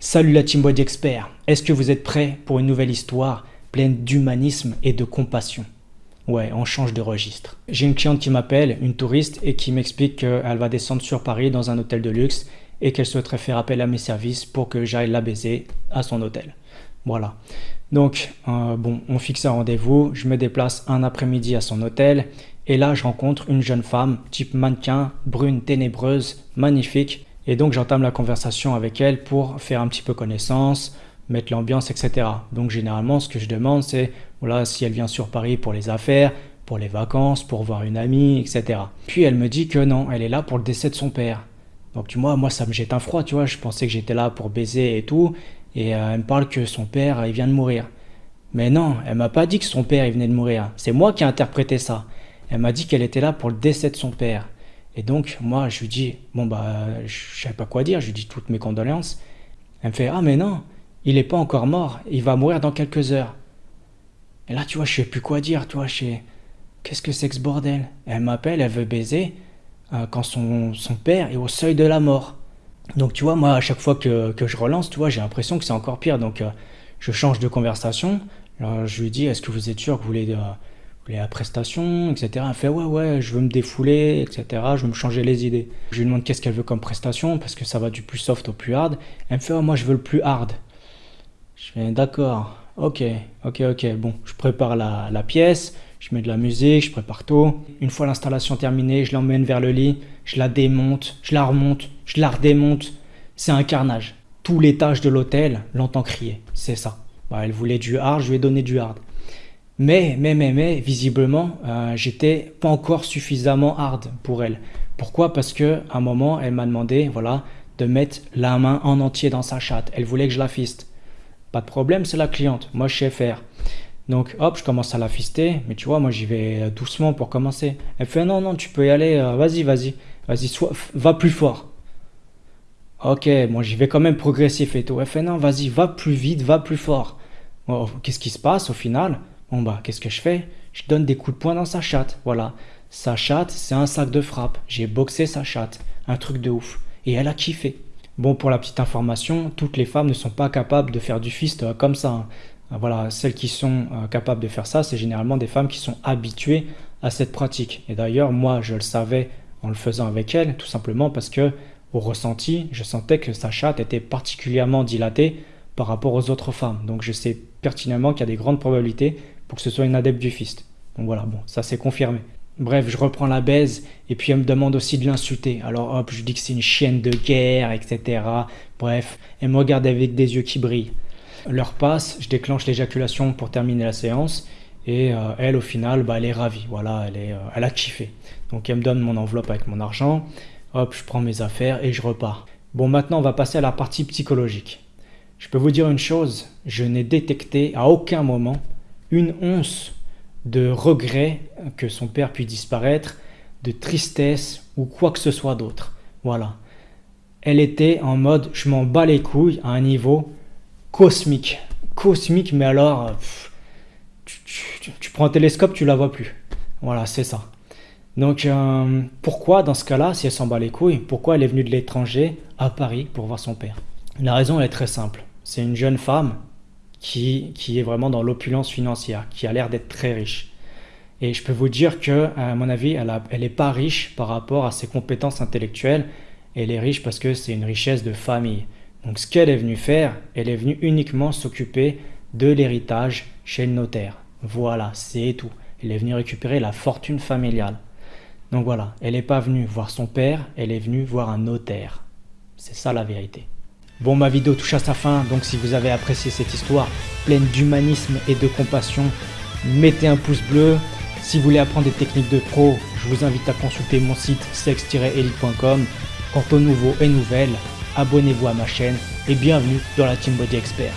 Salut la Team Body Expert, est-ce que vous êtes prêts pour une nouvelle histoire pleine d'humanisme et de compassion? Ouais, on change de registre. J'ai une cliente qui m'appelle, une touriste, et qui m'explique qu'elle va descendre sur Paris dans un hôtel de luxe et qu'elle souhaiterait faire appel à mes services pour que j'aille la baiser à son hôtel. Voilà. Donc, euh, bon, on fixe un rendez-vous, je me déplace un après-midi à son hôtel, et là, je rencontre une jeune femme, type mannequin, brune, ténébreuse, magnifique, et donc j'entame la conversation avec elle pour faire un petit peu connaissance, mettre l'ambiance, etc. Donc généralement, ce que je demande, c'est voilà, si elle vient sur Paris pour les affaires, pour les vacances, pour voir une amie, etc. Puis elle me dit que non, elle est là pour le décès de son père. Donc tu vois, moi ça me jette un froid, tu vois, je pensais que j'étais là pour baiser et tout, et euh, elle me parle que son père, il vient de mourir. Mais non, elle m'a pas dit que son père, il venait de mourir. C'est moi qui ai interprété ça. Elle m'a dit qu'elle était là pour le décès de son père. Et donc, moi, je lui dis, bon, bah, je savais pas quoi dire, je lui dis toutes mes condoléances. Elle me fait, ah, mais non, il n'est pas encore mort, il va mourir dans quelques heures. Et là, tu vois, je sais plus quoi dire, tu vois, je sais, qu'est-ce que c'est que ce bordel? Elle m'appelle, elle veut baiser, euh, quand son, son, père est au seuil de la mort. Donc, tu vois, moi, à chaque fois que, que je relance, tu vois, j'ai l'impression que c'est encore pire. Donc, euh, je change de conversation. Alors, je lui dis, est-ce que vous êtes sûr que vous voulez... Euh, la prestation, etc. Elle fait ouais, ouais, je veux me défouler, etc. Je veux me changer les idées. Je lui demande qu'est-ce qu'elle veut comme prestation parce que ça va du plus soft au plus hard. Elle me fait oh, moi je veux le plus hard. Je fais d'accord, ok, ok, ok. Bon, je prépare la, la, pièce, je mets de la musique, je prépare tout. Une fois l'installation terminée, je l'emmène vers le lit, je la démonte, je la remonte, je la redémonte. C'est un carnage. Tout l'étage de l'hôtel l'entend crier. C'est ça. Bah, elle voulait du hard, je lui ai donné du hard. Mais, mais, mais, mais, visiblement, euh, j'étais pas encore suffisamment hard pour elle. Pourquoi? Parce que un moment, elle m'a demandé, voilà, de mettre la main en entier dans sa chatte. Elle voulait que je la fiste. Pas de problème, c'est la cliente. Moi, je sais faire. Donc, hop, je commence à la fister. Mais tu vois, moi, j'y vais doucement pour commencer. Elle fait, non, non, tu peux y aller. Euh, vas-y, vas-y. Vas-y, va plus fort. Ok, moi, j'y vais quand même progressif et tout. Elle fait, non, vas-y, va plus vite, va plus fort. Qu'est-ce qui se passe au final? Bon bah, qu'est-ce que je fais? Je donne des coups de poing dans sa chatte, voilà. Sa chatte, c'est un sac de frappe. J'ai boxé sa chatte. Un truc de ouf. Et elle a kiffé. Bon, pour la petite information, toutes les femmes ne sont pas capables de faire du fist euh, comme ça. Hein. Euh, voilà, celles qui sont euh, capables de faire ça, c'est généralement des femmes qui sont habituées à cette pratique. Et d'ailleurs, moi, je le savais en le faisant avec elle, tout simplement parce que, au ressenti, je sentais que sa chatte était particulièrement dilatée par rapport aux autres femmes. Donc, je sais pertinemment qu'il y a des grandes probabilités pour que ce soit une adepte du fist. Donc voilà, bon, ça c'est confirmé. Bref, je reprends la baise et puis elle me demande aussi de l'insulter. Alors hop, je dis que c'est une chienne de guerre, etc. Bref, elle me regarde avec des yeux qui brillent. L'heure passe, je déclenche l'éjaculation pour terminer la séance et euh, elle au final, bah, elle est ravie. Voilà, elle, est, euh, elle a kiffé. Donc elle me donne mon enveloppe avec mon argent. Hop, je prends mes affaires et je repars. Bon, maintenant on va passer à la partie psychologique. Je peux vous dire une chose, je n'ai détecté à aucun moment une once de regret que son père puisse disparaître, de tristesse ou quoi que ce soit d'autre. Voilà. Elle était en mode je m'en bats les couilles à un niveau cosmique. Cosmique, mais alors, tu, prends un télescope, tu la vois plus. Voilà, c'est ça. Donc, euh, pourquoi dans ce cas-là, si elle s'en bat les couilles, pourquoi elle est venue de l'étranger à Paris pour voir son père? La raison est très simple. C'est une jeune femme qui, qui est vraiment dans l'opulence financière, qui a l'air d'être très riche. Et je peux vous dire que, à mon avis, elle n'est pas riche par rapport à ses compétences intellectuelles. Elle est riche parce que c'est une richesse de famille. Donc ce qu'elle est venue faire, elle est venue uniquement s'occuper de l'héritage chez le notaire. Voilà, c'est tout. Elle est venue récupérer la fortune familiale. Donc voilà, elle n'est pas venue voir son père, elle est venue voir un notaire. C'est ça la vérité. Bon, ma vidéo touche à sa fin, donc si vous avez apprécié cette histoire pleine d'humanisme et de compassion, mettez un pouce bleu. Si vous voulez apprendre des techniques de pro, je vous invite à consulter mon site sex-elite.com. Quant aux nouveaux et nouvelles, abonnez-vous à ma chaîne et bienvenue dans la Team Body Expert.